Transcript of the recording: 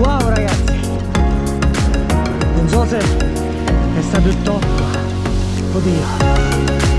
wow ragazzi. Non so se è stato il top oddio.